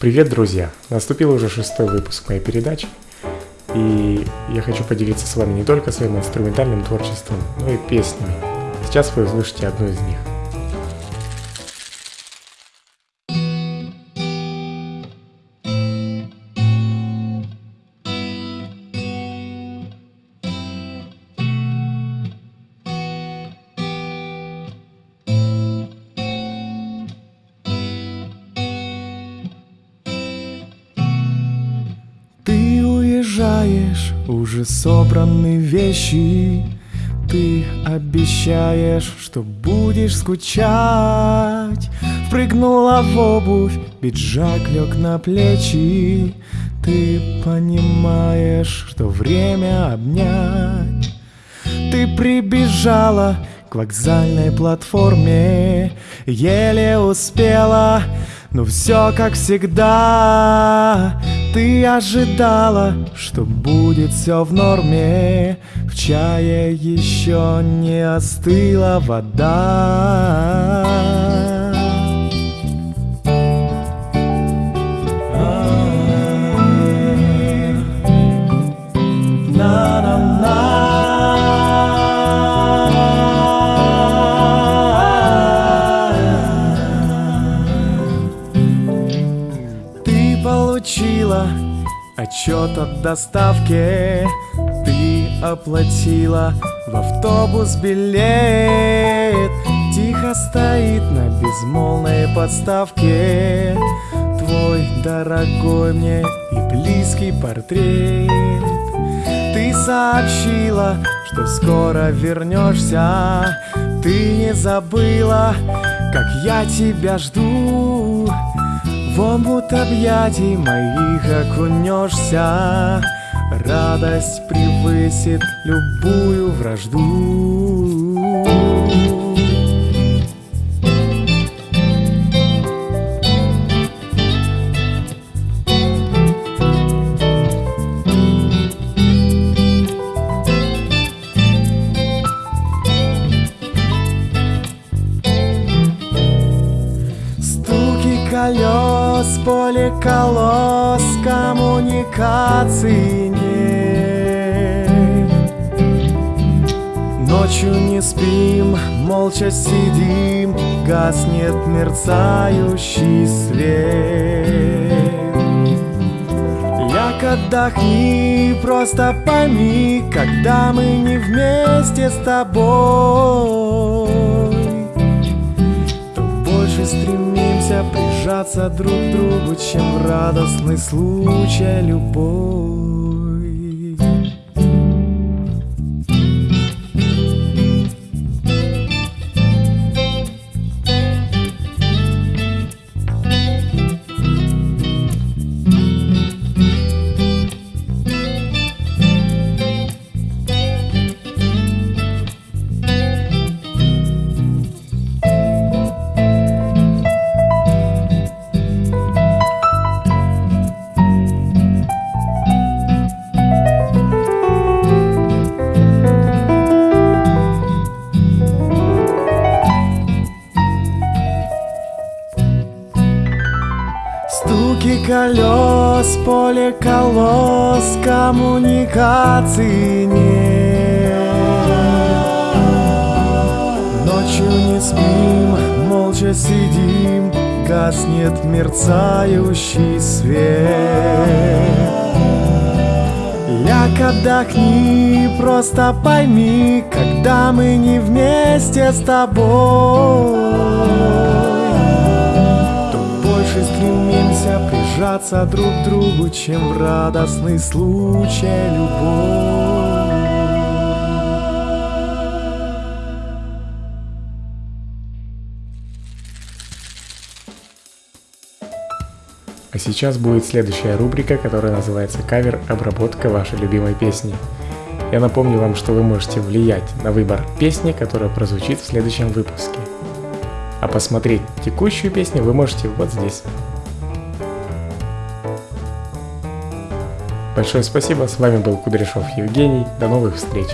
Привет, друзья! Наступил уже шестой выпуск моей передачи, и я хочу поделиться с вами не только своим инструментальным творчеством, но и песнями. Сейчас вы услышите одну из них. Уезжаешь, уже собраны вещи. Ты обещаешь, что будешь скучать. Впрыгнула в обувь, пиджак лег на плечи. Ты понимаешь, что время обнять. Ты прибежала к вокзальной платформе Еле успела, но все как всегда ты ожидала, что будет все в норме. В чае еще не остыла вода Отчет от доставки. Ты оплатила в автобус билет. Тихо стоит на безмолвной подставке. Твой дорогой мне и близкий портрет. Ты сообщила, что скоро вернешься. Ты не забыла, как я тебя жду в омут объятий моих окунешься Радость превысит любую вражду. Колес, поле колос, коммуникации нет. Ночью не спим, молча сидим, гаснет мерцающий свет. Ляг отдохни, просто пойми, когда мы не вместе с тобой, прижаться друг к другу, чем в радостный случай любовь. Стуки колес, поле колос, коммуникации нет. Ночью не спим, молча сидим, гаснет мерцающий свет. Ляг отдохни, просто пойми, когда мы не вместе с тобой стремимся прижаться друг другу, чем в радостный случай любовь. А сейчас будет следующая рубрика, которая называется «Кавер. Обработка вашей любимой песни». Я напомню вам, что вы можете влиять на выбор песни, которая прозвучит в следующем выпуске. А посмотреть текущую песню вы можете вот здесь. Большое спасибо, с вами был Кудряшов Евгений, до новых встреч!